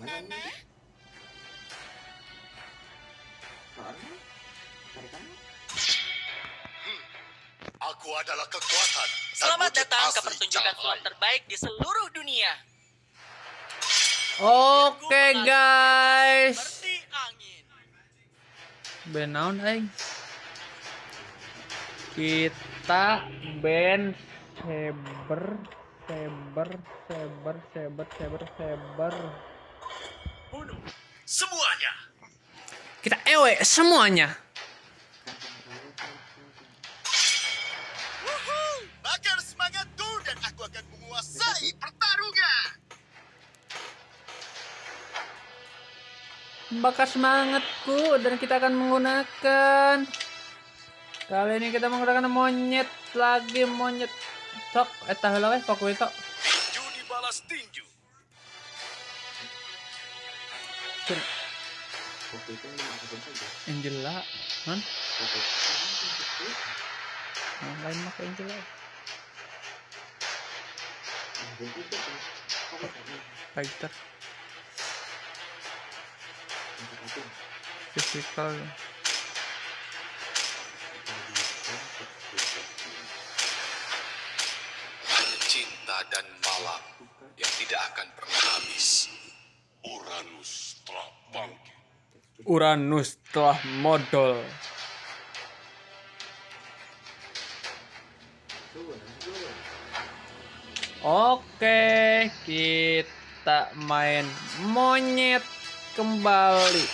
Aku adalah kekuatan. Selamat datang ke pertunjukan sulap terbaik di seluruh dunia. Oke guys. Seperti angin. Band naon aing? Kita band Saber Saber Saber Saber Saber Saber. Semuanya. Kita ewe semuanya. Wuhu! Bakar semangatku dan aku akan menguasai pertarungan. Bakar semangatku dan kita akan menggunakan Kali ini kita menggunakan monyet lagi monyet Tok, eta heula we fokus itu. Itu dimasukin saja Angela, kan? Yang lain mah Angela. Fighter, physical. Hanya cinta dan malam yang tidak akan pernah habis. Uranus telah bangkit. Uranus telah modal. Oke, kita main monyet kembali.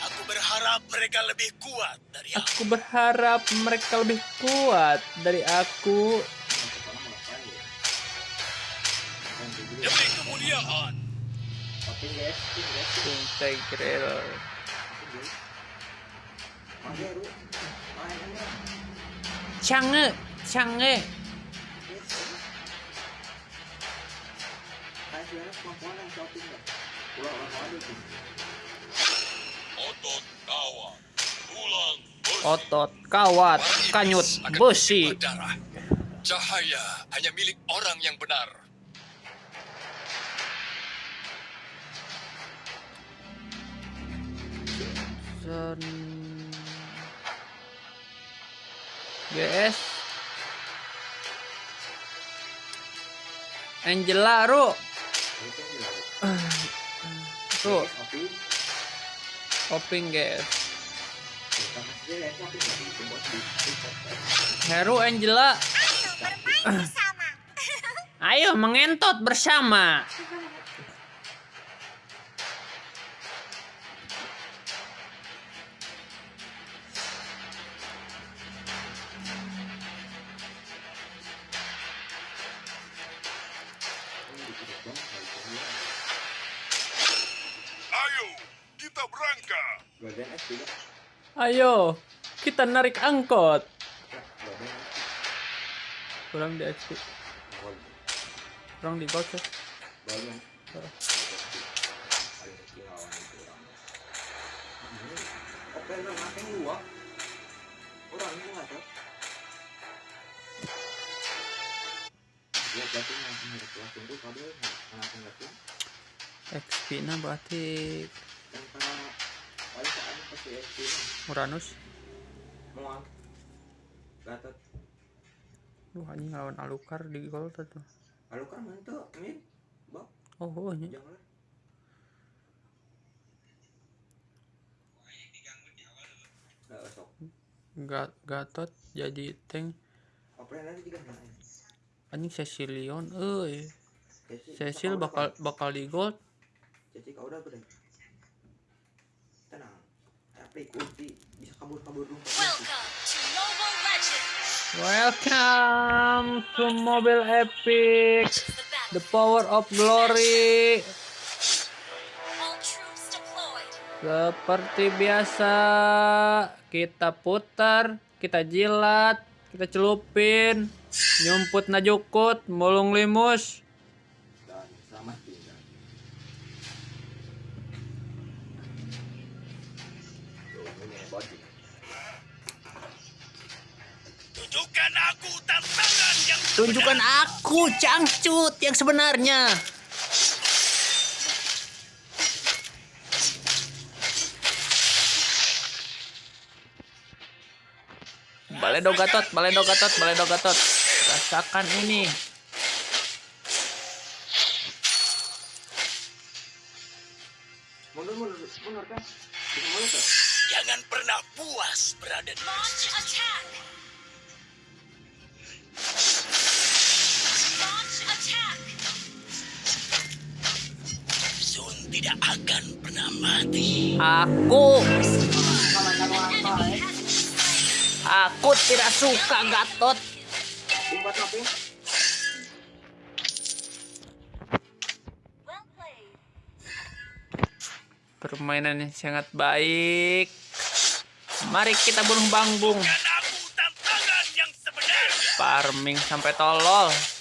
Aku berharap mereka lebih kuat dari aku. Aku berharap mereka lebih kuat dari aku. Demi kemuliaan. Integral. Ru. Main aja. Cange, cange. Kayak sebenarnya kemampuan yang shopping nggak? Ulang ulang aja tuh. Otot kawan. Tulang besi. Otot, kawat, Para kanyut, iblis akan besi. bersimbah darah. Cahaya hanya milik orang yang benar. Sen... GS Angela Ru. Ru. Tapi Oping GS bukan maksudnya guys, Heru Angela. Ayo bermain bersama. Ayo mengentot bersama Ayo kita narik angkot. Kurang di XP Golden. Kurang di nggak tahu. Dia berarti Uranus. Mual. Gatot. Wah ini lawan Alukar di gol tuh Lalu kan mantu, min, bok, Oh, oh ini jangan. Gat Gatot jadi tank. Anjing Cecilion Ceci, Cecil bakal bakal di gold. Ceci kau udah. Kunci bisa kabur-kabur dulu. Welcome to Mobile Legends. Welcome to Mobile Epic The power of glory. Seperti biasa Kita putar Kita jilat Kita celupin Nyumput najukut Mulung limus Tunjukkan aku cangcut yang sebenarnya. Baledo Gatot, Baledo Gatot, Baledo Gatot. Rasakan ini. Mundur, mundur, mundur kan. kan? Jangan pernah puas berada di masjid. tidak akan pernah mati. Aku... Aku tidak suka Gatot. Permainannya sangat baik. Mari kita bunuh bangbung. Farming sampai tolol.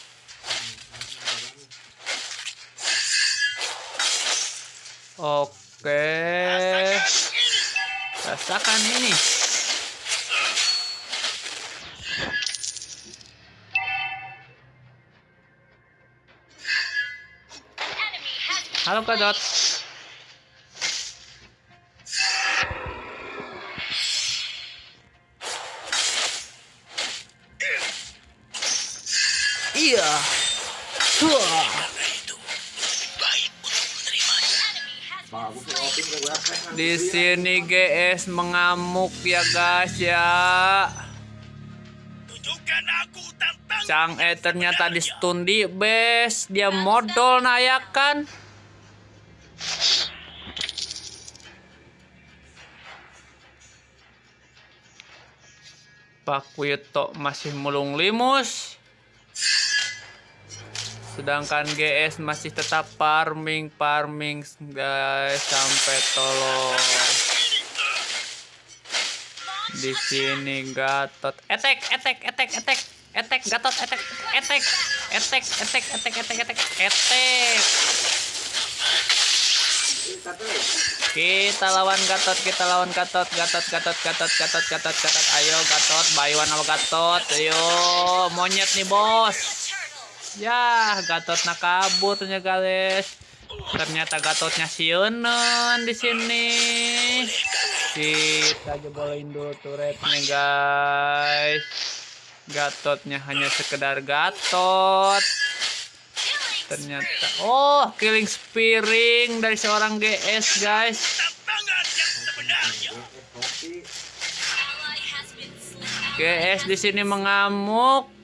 Oke. Rasakan ini. Halo Kak Dot. Di sini GS mengamuk ya guys ya. Tunjukkan aku tantangan. Cang E ternyata di stun di base. Dia modal nah ya kan. Pak Wito masih mulung limus. Sedangkan GS masih tetap farming farming guys sampai tolong. Di sini Gatot. Attack attack attack attack attack Gatot attack attack attack attack attack Ini satu nih. kita lawan Gatot kita lawan Gatot Gatot Gatot Gatot Gatot Gatot Gatot. Ayo Gatot. Baywan sama Gatot. Ayo monyet nih bos Ya Gatot nak kabur ternyata guys. Ternyata Gatotnya siunan di sini. Kita jebolein dulu turretnya guys. Gatotnya hanya sekedar Gatot. Ternyata oh killing spearing dari seorang GS guys. GS di sini mengamuk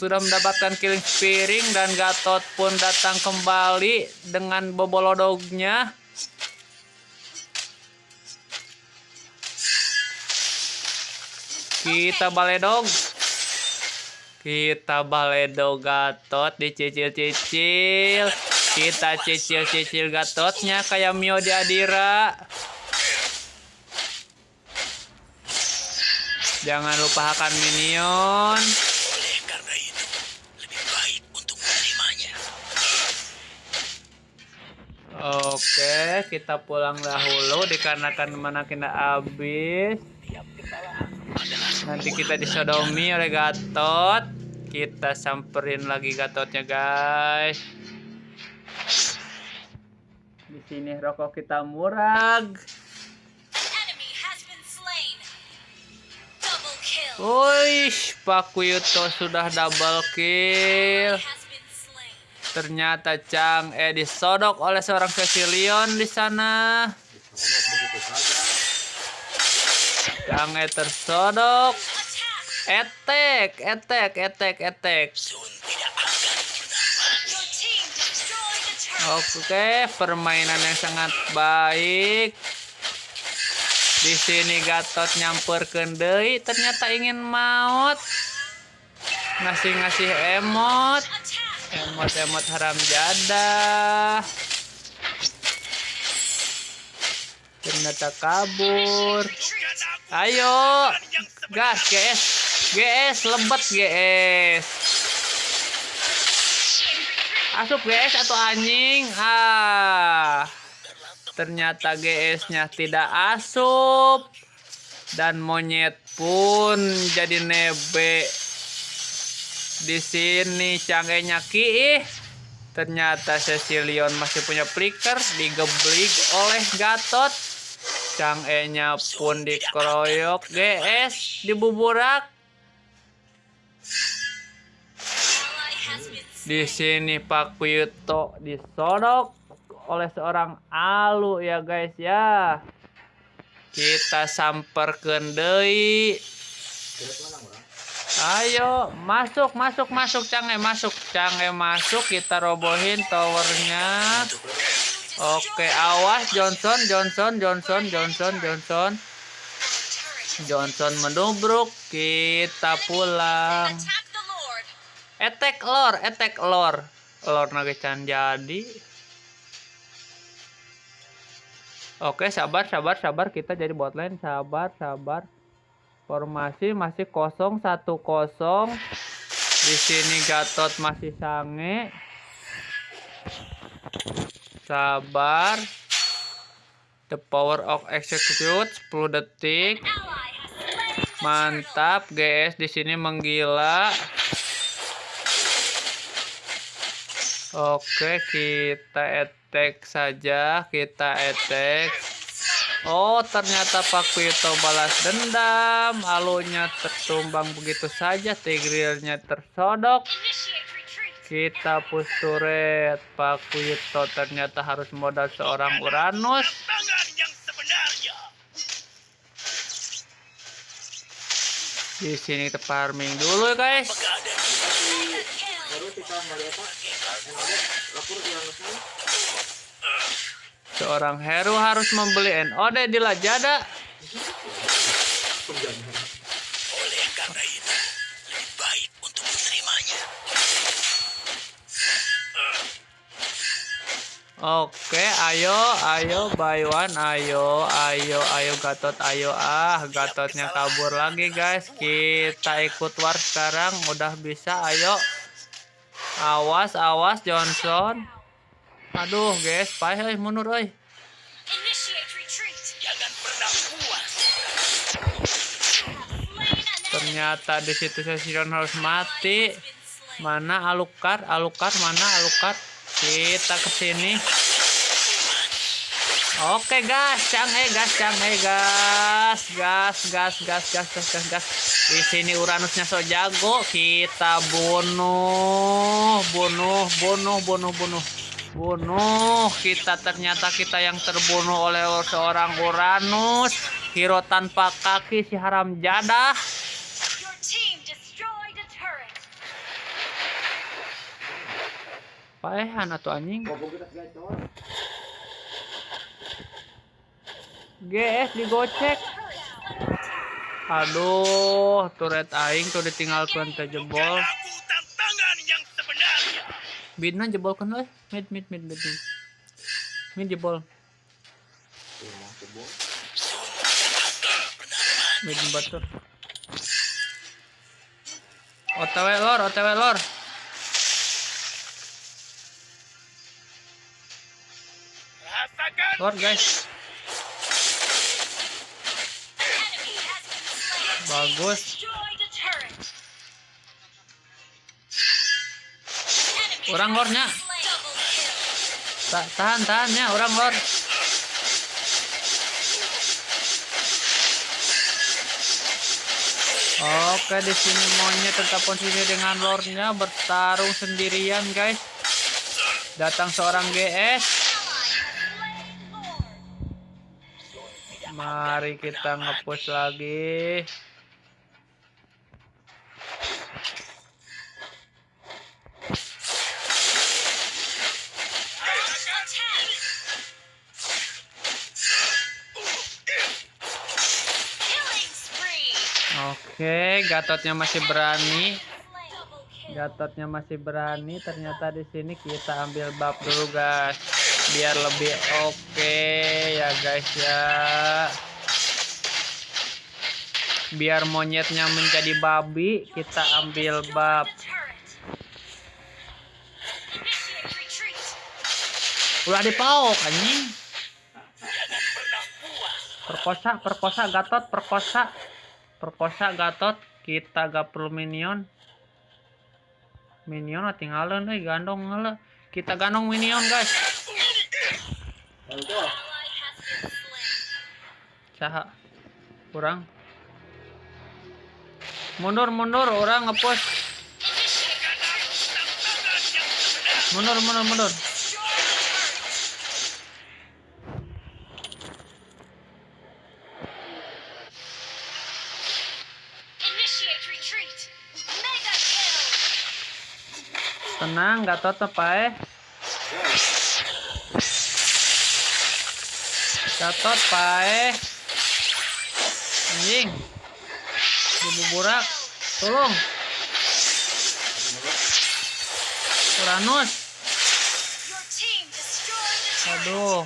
sudah mendapatkan killing spearing dan Gatot pun datang kembali dengan bobolodognya kita baledog kita baledog Gatot. Dicicil-cicil. Kita cicil-cicil Gatotnya kayak Mio di Adira. Jangan lupa hakan minion. Oleh karena itu, lebih baik untuk menerimanya. Oke, kita pulang dahulu dikarenakan mana kita habis. Nanti kita disodomi oleh Gatot. Kita samperin lagi Gatotnya, guys. Di sini rokok kita murag. Wuih, Pak Kuyuto sudah double kill. Ternyata Chang E disodok oleh seorang Cecilion di sana. Chang E tersodok. Etek, etek, etek, etek. Oke, permainan yang sangat baik. Di sini Gatot nyamper kendei, ternyata ingin maut. Ngasih-ngasih emot. Emot-emot haram jadah. Ternyata kabur. Ayo, gas GS, GS lebat GS. Asup GS atau anjing? Ah, ternyata GS-nya tidak asup dan monyet pun jadi nebe di sini canggihnya Ki. Ternyata Cecilion masih punya flicker digeblik oleh Gatot. Chang pun dikeroyok. GS dibuburak. Di sini Pak Kuyuto disodok oleh seorang alu ya guys ya. Kita samper kendai Ayo, masuk, masuk, masuk, Cange, masuk, Cange, masuk. Kita robohin towernya. Oke, awas Johnson, Johnson, Johnson, Johnson, Johnson, Johnson menubruk. Kita pulang. Attack lor, attack lor. Lor nage can jadi. Oke, sabar, sabar, sabar. Kita jadi bot lane. Sabar, sabar. Formasi masih kosong satu kosong. Di sini Gatot masih sange. Sabar. The power of execute 10 detik. Mantap, GS di sini menggila. Oke, kita attack saja, kita attack. Oh, ternyata Pak Pito balas dendam. Alunya tertumbang begitu saja, tigrilnya tersodok. Kita push turret. Pak Pito ternyata harus modal seorang Uranus. Di sini kita farming dulu guys. Baru kita melihat apa? Yang ada lapor di anusnya. Seorang hero harus membeli NOD di Lazada. Oleh karena itu, lebih baik untuk menerimanya. Oke, ayo, ayo, buy one, ayo, ayo, ayo, Gatot, ayo, ah, Gatotnya kabur lagi, guys. Kita ikut war sekarang, udah bisa, ayo. Awas, awas, Johnson. Aduh, guys, payah, euy, mundur. Slain an enemy. Ternyata di situ Sesion harus mati. Mana Alukar? Alukar mana Alukar? Kita ke sini. Oke gas, cang eh gas, cang eh gas, gas, gas, gas, gas, gas, gas, gas. Di sini Uranusnya so jago, kita bunuh, bunuh, bunuh, bunuh, bunuh, bunuh. Kita ternyata kita yang terbunuh oleh seorang Uranus, hero tanpa kaki si haram jadah. Paehan atau anjing? GS digocek. Aduh, turret aing tuh ditinggalkan teh jebol. Bidna jebol kan euy. Mid mid mid mid. Mid, mid jebol. Mid batur. OTW lor, OTW lor. Lor guys. Bagus. Orang lornya. Ta tahan tahan ya orang lor. Oke di sini monyet tetap posisi dengan lordnya bertarung sendirian guys. Datang seorang GS. Mari kita ngepush lagi. Oke, Gatotnya masih berani. Gatotnya masih berani. Ternyata di sini kita ambil bab dulu guys, biar lebih oke ya guys ya. Biar monyetnya menjadi babi, kita ambil bab. Retreat. Ulah dipauk anjing. Perkosa, perkosa Gatot, perkosa. Perkosa Gatot, kita gak perlu minion. Minion tinggalin euy gandong heula. Kita gandong minion guys. Saha? Kurang. Mundur, mundur, orang retreat. Mundur, mundur, mundur. Tenang, Gatot apa eh? Gatot pae. Anjing. Dibuburak. Tolong. Uranus. Aduh.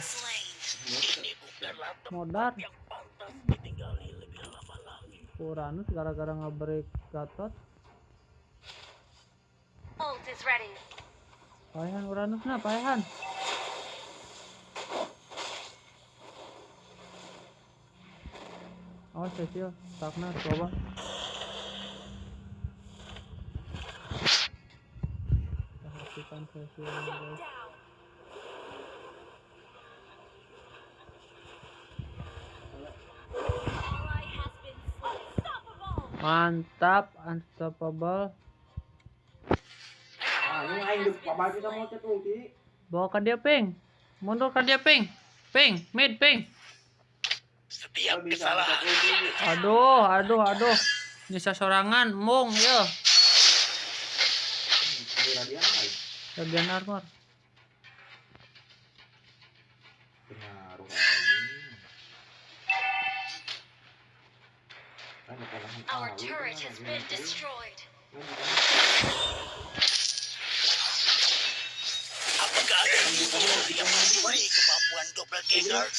Modar. Uranus gara-gara nge-break Gatot. Ready. Paehan Uranus nah, paehan. Awas Cecil, takna coba. Perhatikan Cecil guys. Mantap, unstoppable. Ini aing di pabal kita mau cet ulti. Bawa ke dia ping. Mundur ke dia ping. Ping, mid ping. Setiap kesalahan. Aduh, aduh, aduh. Bisa sorangan, mung. Ini radian armor. Our turret has been destroyed. Yang memberi kemampuan doppelgangerku? Berat.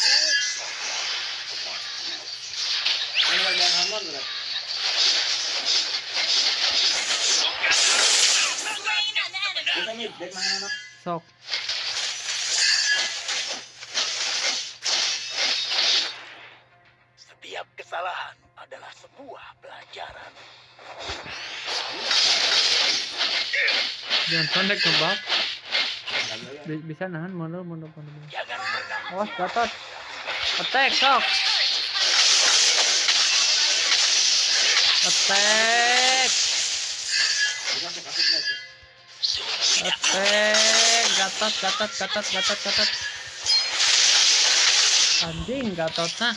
Kita. Sok. Setiap kesalahan adalah sebuah pelajaran. Jangan pendek ngebak. Bi- Bisa nahan, mundur, mundur, mundur. mundur. Jangan pernah Awas, Gatot. Attack, sok. Attack. Attack. Gatot, gatot, gatot, gatot, gatot. Anjing, gatot nak.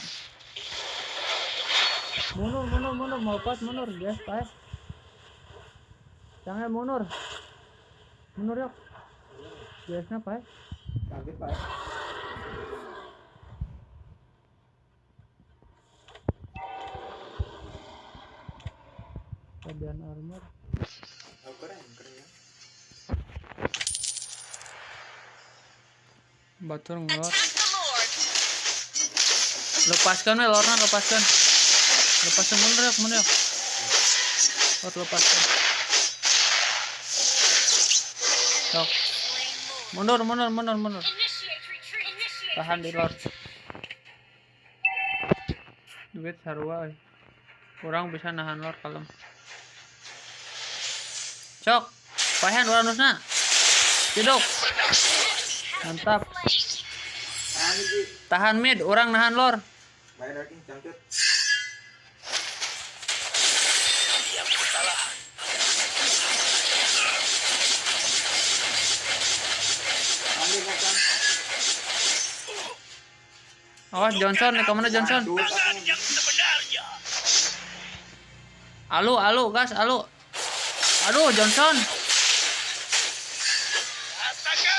Mundur, mundur, mundur. Mau pas, mundur. Guys, pae. Jangan mundur. Mundur yuk. Guysnya pae. Kaget, Pak. Keadaan armor. Oh, keren, keren ya. Batur ngelor. Lepaskan we, Lorna lepaskan. Lepaskan mundur yuk, mundur yuk. Lord lepaskan. Sok. Mundur, mundur, mundur, mundur. Tahan di. Lord. Duit sarua euy. Kurang bisa nahan Lord kalem. Cok. Pahen Uranusna. Ciduk. Mantap. Ah. Tahan mid, orang nahan Lord. Awas Johnson, nih ke mana Johnson? Alu, alu, gas, alu. Aduh, Johnson.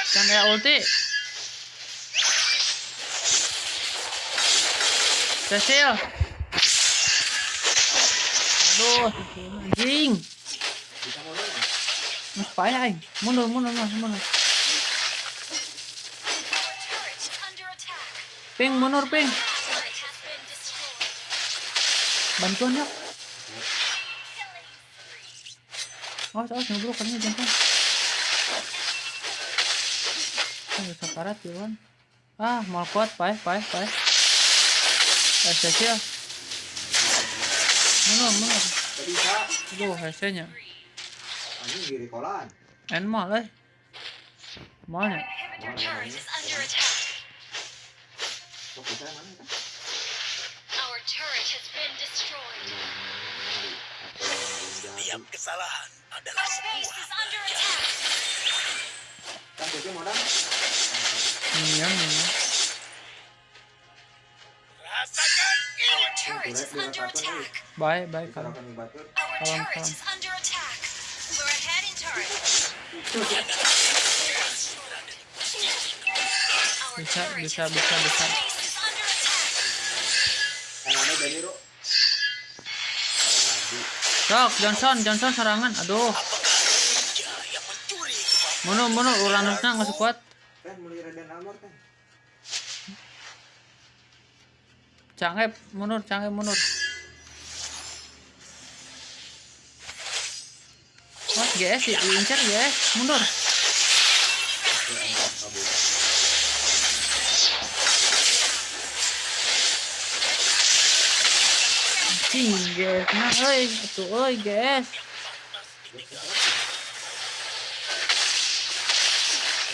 Kan kayak ulti. Cecil. Aduh, anjing. Mas payah. Mundur, mundur, mas, mundur. Ping, mundur, ping. Destroyed. Bantuan yuk. Awas, awas, ngebrok katanya Johnson. Ah, bisa karat, Iwan. Ah, mau kuat, payah, payah, payah. Eh, Cecil. Mundur, mundur. Aduh, HC-nya. Anjing di rekolan. Enmal, eh. Mana? Inhibitor mana? Our turret has been destroyed. setiap kesalahan adalah sebuah is under pelajaran. attack. Kan modal. Iya, iya. Rasakan ini. Our turret is under attack. Baik, baik kalau. Our Salam, turret salam. is under attack. We're ahead in turret. Our Bisa, bisa, bisa, bisa. Sok, Johnson, Johnson serangan. Aduh. Mono, mono, Uranusnya nggak sekuat. Kan mulai Raden Amor kan. Cangep, mundur, cangep, mundur. Wah, GS diincar GS, mundur. Cing, GS, nah, oi, tuh, oi, GS. Awas kan. Keciliona, tekalok. Pas mau kan.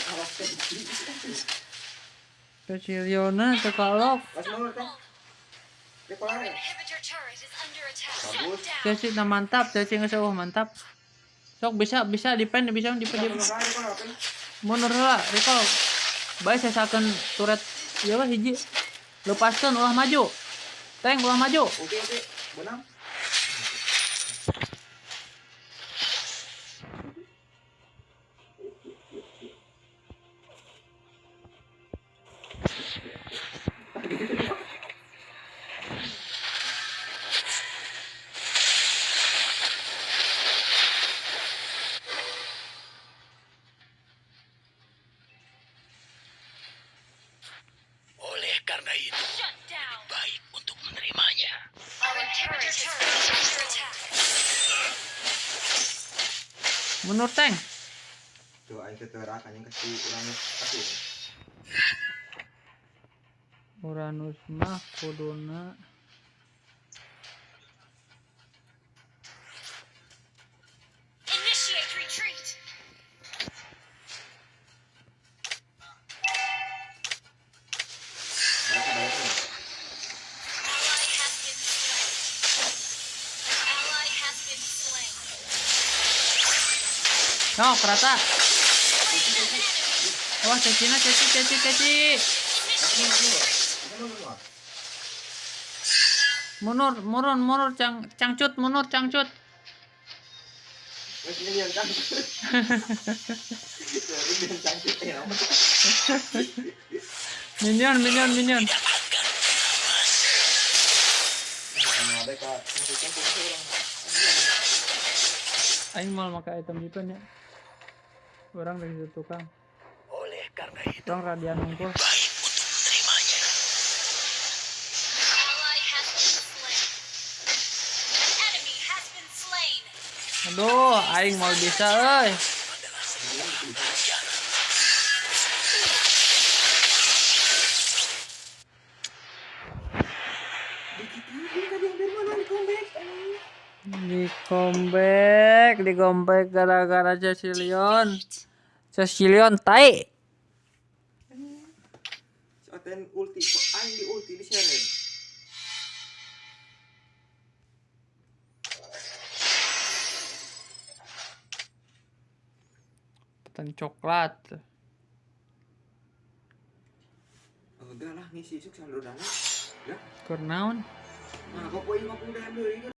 Our parah. inhibitor turret is under attack. Bagus. Down. Ceci, nah mantap, Ceci nggak seuh, mantap. Sok bisa, bisa depend, bisa depend, mundur lah recall baik saya akan turret ya lah hiji lepaskan ulah maju tank ulah maju Oke oke. Bueno. Anjing kasih kasih. Uranus mah kuduna Initiate retreat. Cang cangcut mundur cangcut Wes ini yang cantik. Jadi yang cantik ya. minion minion minion aing mal maka item itu nya orang dari tukang karena itu, orang radian nungkul. Baik untuk menerimanya. Aduh aing mau bisa euy. Adalah sebuah pelajaran. di comeback di comeback gara-gara Cecilion. Cecilion tai Soten ulti kok aing di ulti di share. petan coklat Enggak lah ngisi suk saldo dana. Ya. kurnaun Nah, kok poin 50 dah deui kan.